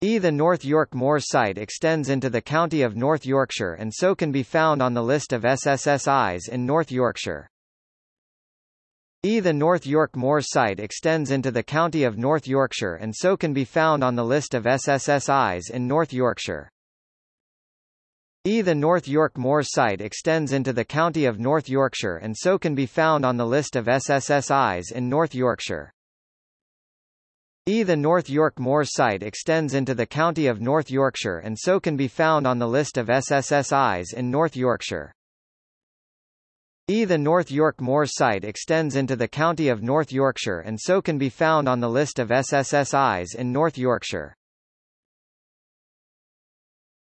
E. The North York Moors site extends into the county of North Yorkshire and so can be found on the list of SSSIs in North Yorkshire. E. The North York Moors site extends into the county of North Yorkshire and so can be found on the list of SSSIs in North Yorkshire. E. The North York Moors site extends into the county of North Yorkshire and so can be found on the list of SSSIs in North Yorkshire. E. The North York Moors site extends into the county of North Yorkshire and so can be found on the list of SSSIs in North Yorkshire. E. The North York Moors site extends into the county of North Yorkshire and so can be found on the list of SSSIs in North Yorkshire.